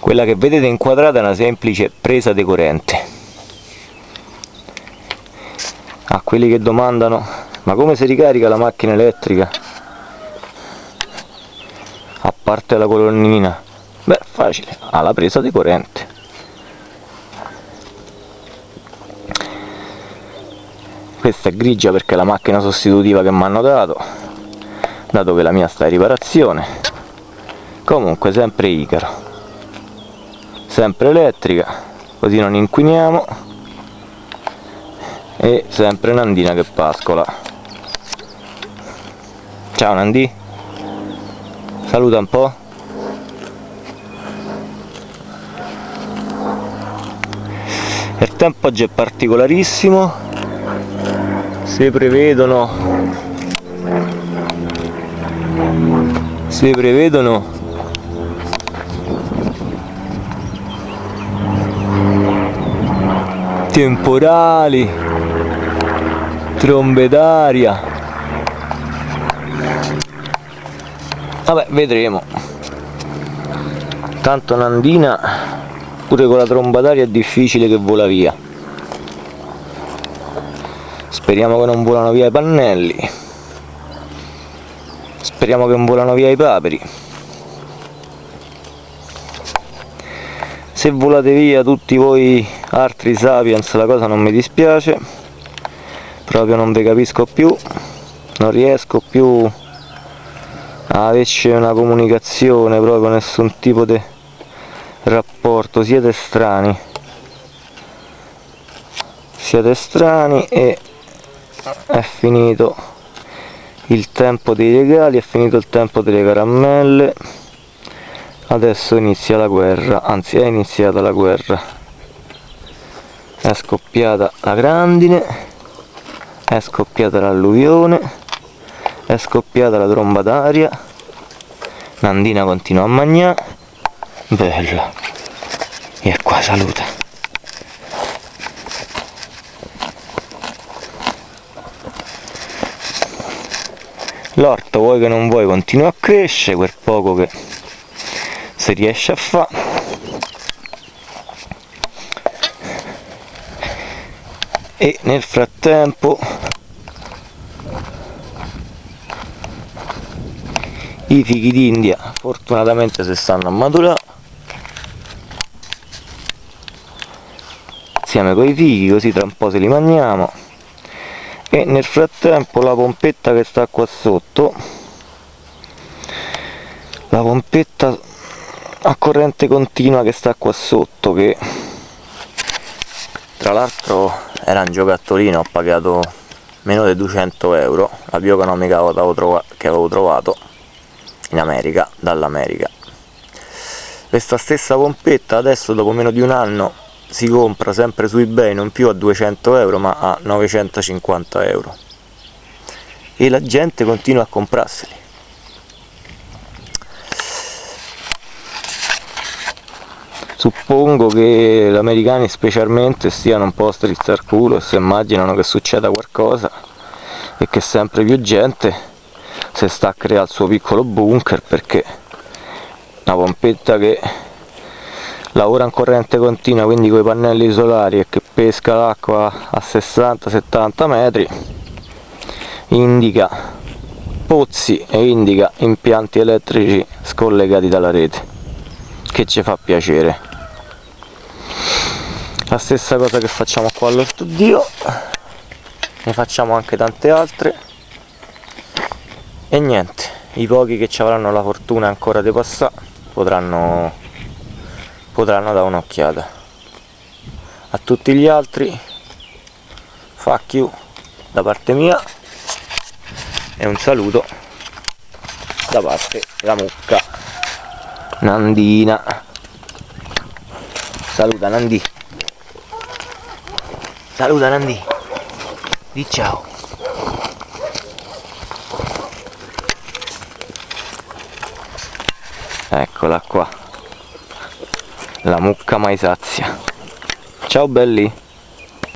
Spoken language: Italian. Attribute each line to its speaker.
Speaker 1: quella che vedete inquadrata è una semplice presa di corrente a quelli che domandano ma come si ricarica la macchina elettrica? A parte la colonnina. Beh facile ha la presa di corrente questa è grigia perché è la macchina sostitutiva che mi hanno dato dato che la mia sta in riparazione. Comunque sempre Icaro sempre elettrica così non inquiniamo. E sempre Nandina che pascola. Ciao Nandi. Saluta un po' il tempo oggi è particolarissimo. Si prevedono si prevedono temporali trombe d'aria. Vabbè vedremo. Tanto Nandina pure con la tromba d'aria è difficile che vola via. Speriamo che non volano via i pannelli. Speriamo che non volano via i paperi se volate via tutti voi altri sapiens la cosa non mi dispiace. Proprio non vi capisco più. Non riesco più a averci una comunicazione proprio nessun tipo di rapporto. Siete strani. Siete strani e è finito il tempo dei regali, è finito il tempo delle caramelle adesso inizia la guerra, anzi è iniziata la guerra. È scoppiata la grandine è scoppiata l'alluvione è scoppiata la tromba d'aria. Nandina continua a mangiare. Bella. E qua saluta. L'orto vuoi che non vuoi continua a crescere quel poco che si riesce a fare e nel frattempo i fichi d'India fortunatamente si stanno a maturare. Insieme con i fichi così tra un po' se li mangiamo. E nel frattempo la pompetta che sta qua sotto la pompetta a corrente continua che sta qua sotto che tra l'altro era un giocattolino ho pagato meno di 200 euro la bioeconomica che avevo trovato in America dall'America. Questa stessa pompetta adesso dopo meno di un anno si compra sempre su ebay non più a 200 euro ma a 950 euro. E la gente continua a comprarseli suppongo che gli americani specialmente stiano un po' strizzi al culo e si immaginano che succeda qualcosa e che sempre più gente si sta a creare il suo piccolo bunker perché una pompetta che lavora in corrente continua quindi con i pannelli solari e che pesca l'acqua a 60-70 metri indica pozzi e indica impianti elettrici scollegati dalla rete che ci fa piacere la stessa cosa che facciamo qua all'orto dio ne facciamo anche tante altre. E niente i pochi che ci avranno la fortuna ancora di passare potranno potranno dare un'occhiata. A tutti gli altri fuck you da parte mia. E un saluto da parte della mucca Nandina. Saluta Nandi saluta Nandi. Di ciao. Eccola qua. La mucca mai sazia ciao belli